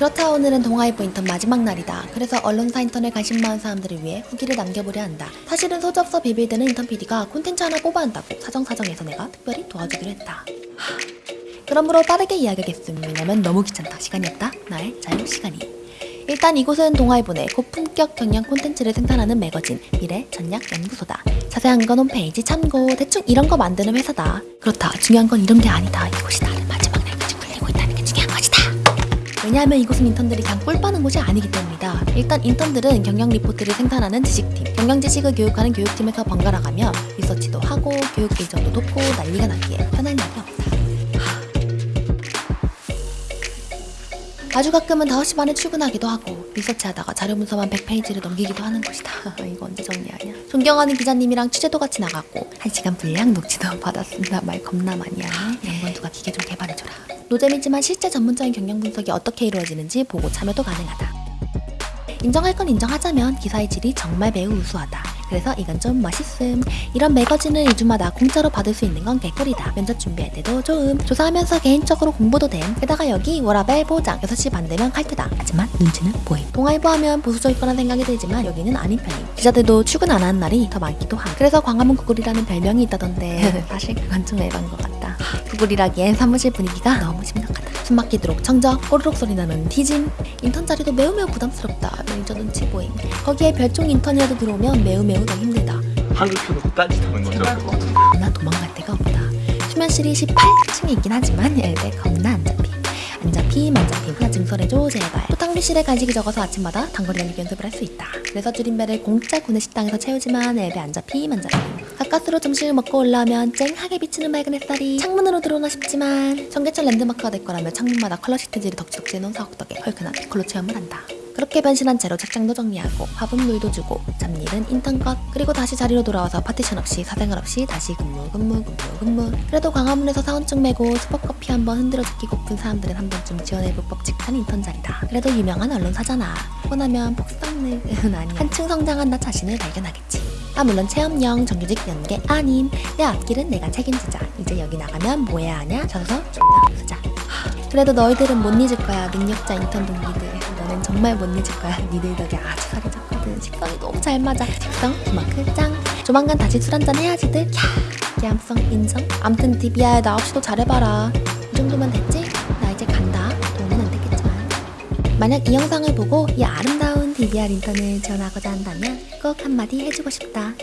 그렇다 오늘은 동아일보 인턴 마지막 날이다. 그래서 언론사 인턴에 관심 많은 사람들을 위해 후기를 남겨보려 한다. 사실은 소지 없어 비빌대는 인턴 PD가 콘텐츠 하나 뽑아야 한다고 사정사정해서 내가 특별히 도와주기로 했다. 하... 그러므로 빠르게 이야기하겠음. 왜냐면 너무 귀찮다. 시간이 없다. 나의 자유 시간이. 일단 이곳은 동아일보 내 고품격 경영 콘텐츠를 생산하는 매거진 미래 전략 연구소다. 자세한 건 홈페이지 참고 대충 이런 거 만드는 회사다. 그렇다. 중요한 건 이런 게 아니다. 이곳이 나를 마지막 왜냐하면 이곳은 인턴들이 그냥 꿀 빠는 곳이 아니기 때문이다. 일단 인턴들은 경영 리포트를 생산하는 지식팀, 경영 지식을 교육하는 교육팀에서 번갈아 가며 리서치도 하고 교육 일정도 돕고 난리가 나기에 편할 날이 없다. 아주 가끔은 5시 반에 출근하기도 하고 리서치하다가 자료 문서만 100페이지를 넘기기도 하는 곳이다. 이거 언제 정리하냐? 존경하는 기자님이랑 취재도 같이 나갔고 1시간 분량 녹취도 받았습니다. 말 겁나 많이 하네. 양반 누가 기계 좀 개발해줘라. 노잼이지만 실제 전문적인 경영 분석이 어떻게 이루어지는지 보고 참여도 가능하다. 인정할 건 인정하자면 기사의 질이 정말 매우 우수하다. 그래서 이건 좀 멋있음. 이런 매거진을 2주마다 공짜로 받을 수 있는 건 개꿀이다. 면접 준비할 때도 좋음. 조사하면서 개인적으로 공부도 됨. 게다가 여기 워라벨 보장 6시 반 되면 칼퇴다. 하지만 눈치는 보임. 동아일보 하면 보수적일 거란 생각이 들지만 여기는 아닌 편임. 기자들도 출근 안 하는 날이 더 많기도 함. 그래서 광화문 구글이라는 별명이 있다던데 사실 그건 좀 애반 것 같다. 구글이라기엔 사무실 분위기가 너무 심각하다. 숨 막히도록 청적, 꼬르륵 소리 나는 티짐. 인턴 자리도 매우 매우 부담스럽다. 매니저 눈치 보임. 거기에 별종 인턴이라도 들어오면 매우 매우 더 힘들다. 켜놓고 따지다는 거죠 나 도망갈 데가 없다. 수면실이 18층에 있긴 하지만 엘베 겁나 안 잡힘. 안 잡힘 안 잡힘 하나 증설해줘 제발. 또 탕비실에 간식이 적어서 아침마다 단거리 달리기 연습을 할 수 있다. 그래서 줄임배를 공짜 구내 식당에서 채우지만 엘베 안 잡힘 안 잡힘. 가까스로 점심을 먹고 올라오면 쨍하게 비치는 맑은 햇살이 창문으로 들어오나 싶지만 청계천 랜드마크가 될 거라며 창문마다 컬러 시트지를 덕지덕지 해놓은 사옥 덕에 헐크한 피콜로 체험을 한다. 그렇게 변신한 채로 책장도 정리하고 밥은 물도 주고 잡일은 인턴 것 그리고 다시 자리로 돌아와서 파티션 없이 사생활 없이 다시 근무 근무 근무 근무. 그래도 광화문에서 사원증 메고 스벅커피 한번 흔들어 듣기고픈 사람들은 한 번쯤 지원해볼 법칙한 인턴 자리다. 그래도 유명한 언론사잖아. 포나면 폭삭능은 아니 한층 성장한 나 자신을 발견하겠지 아 물론 체험형 정규직 연계 아님. 내 앞길은 내가 책임지자. 이제 여기 나가면 뭐 해야 하냐? 저서 존나 쓰자. 그래도 너희들은 못 잊을 거야 능력자 인턴 동기들. 너는 정말 못 잊을 거야. 니들 덕에 아주 살이 쪘거든. 식성이 너무 잘 맞아. 식성 그만큼 짱. 조만간 다시 술 한잔 해야지들. 캬 기암성 인정 암튼 디비야 나 없이도 잘해봐라. 이 정도면 됐지? 나 이제 간다. 도움은 안 됐겠지만. 만약 이 영상을 보고 이 아름다운 DBR 인턴을 지원하고자 한다면 꼭 한마디 해주고 싶다